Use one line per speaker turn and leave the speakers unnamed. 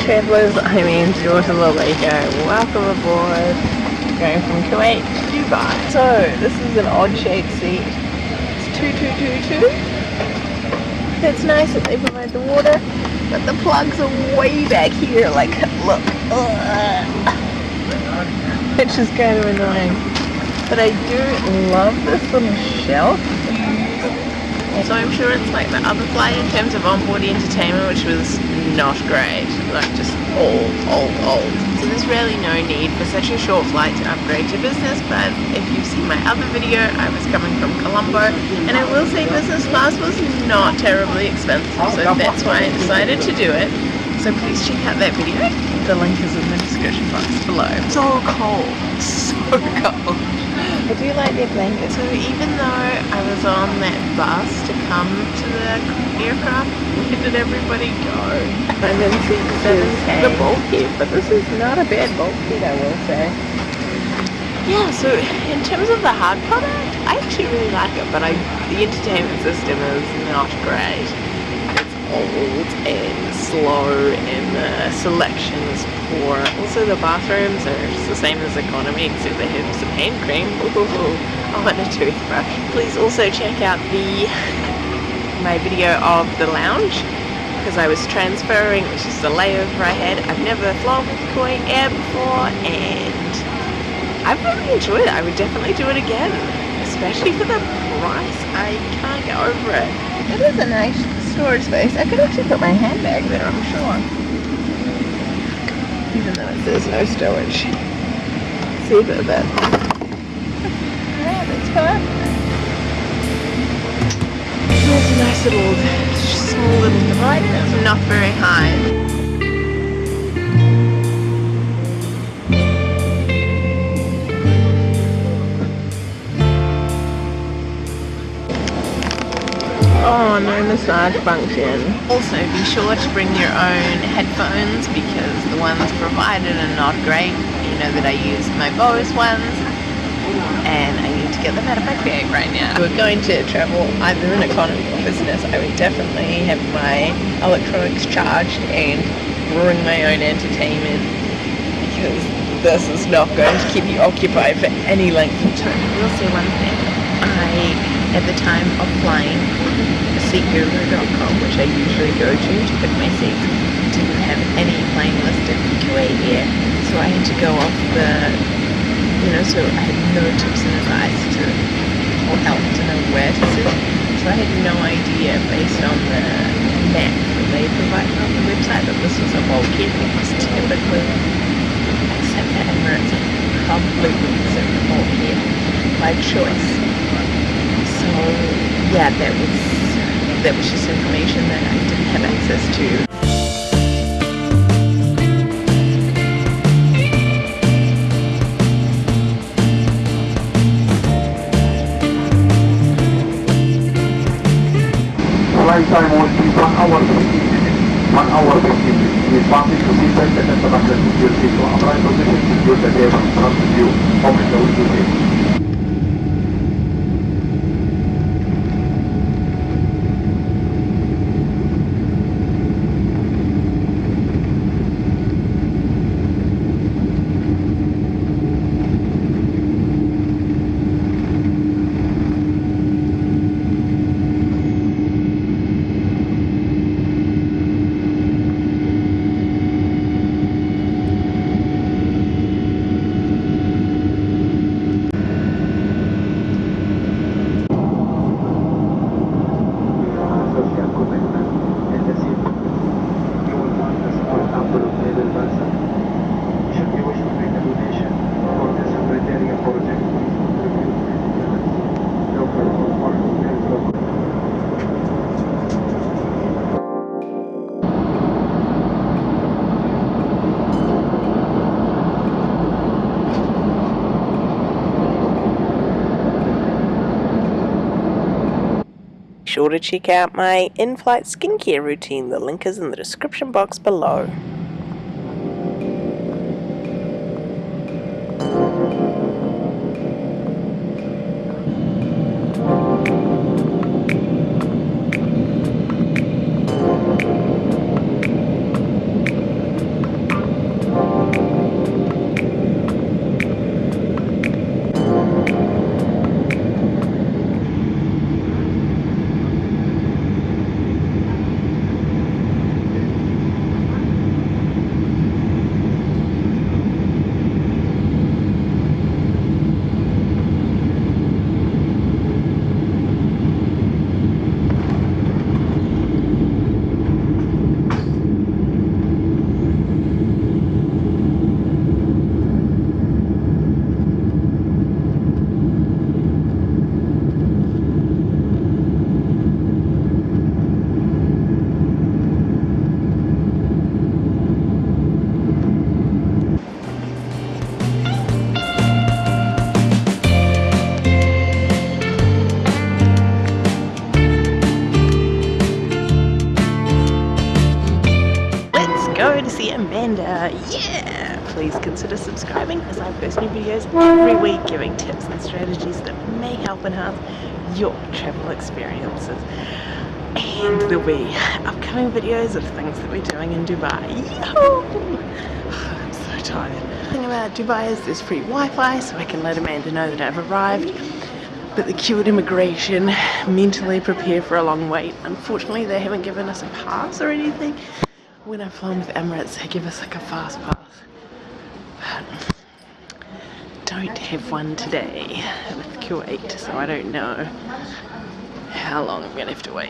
Travellers, I'm Angie Lalico. Welcome aboard. Going from Kuwait to Dubai. So, this is an odd shaped seat. It's 2222. It's nice that they provide the water, but the plugs are way back here. Like, look. Ugh. Which is kind of annoying. But I do love this little shelf so I'm sure it's like the other flight in terms of onboard entertainment, which was not great. Like just old, old, old. So there's really no need for such a short flight to upgrade to business, but if you've seen my other video, I was coming from Colombo, and I will say business class was not terribly expensive, so that's why I decided to do it. So please check out that video. The link is in the description box below. So cold, so cold. I do like their blankets. So even though I was on that bus to come to the aircraft, where did everybody go? Seat 7K. The bulkhead, but this is not a bad bulkhead, I will say. Yeah, so in terms of the hard product, I actually really like it, but I the entertainment system is not great. Old and slow and the selection is poor. Also the bathrooms are just the same as economy except they have some hand cream. Ooh, oh, and a toothbrush. Please also check out the my video of the lounge because I was transferring, which is the layover I had. I've never flown with Kuwait Air before and I've really enjoyed it. I would definitely do it again, especially for the price. I can't get over it. It is a nice storage space. I could actually put my handbag there, I'm sure. Even though it says no storage. See a bit of it. Alright, let's go up. There's a nice little, small little divider. It's not very high. Massage function. Also, be sure to bring your own headphones because the ones provided are not great. You know that I use my Bose ones and I need to get them out of my bag right now. If we're going to travel either in economy or business, I would definitely have my electronics charged and bring my own entertainment because this is not going to keep you occupied for any length of time. I will say one thing. I, at the time of flying, seatguru.com, which I usually go to to book my seats, didn't have any plane listed for Kuwait Air, so I had to go off the, you know, so I had no tips and advice to, or help to know where to sit. So I had no idea based on the map that they provided on the website that this was a bulkhead because typically, except for Emirates, completely considered a bulkhead by choice. So yeah, that was that was just information that I didn't have access to.
Flight time will be 1 hour 15 minutes. 1 hour 15 minutes. We promise to that and the back of your seat. Upright position, secure the table in front of you. Open the window
sure to check out my in-flight skincare routine. The link is in the description box below. To see Amanda. Yeah! Please consider subscribing as I post new videos every week giving tips and strategies that may help enhance your travel experiences. And there'll be upcoming videos of things that we're doing in Dubai. I'm so tired. The thing about Dubai is there's free Wi-Fi so I can let Amanda know that I've arrived but the queue at immigration mentally prepare for a long wait. Unfortunately, they haven't given us a pass or anything. When I've flown with Emirates, they give us like a fast pass. But don't have one today with Kuwait, so I don't know how long I'm gonna have to wait.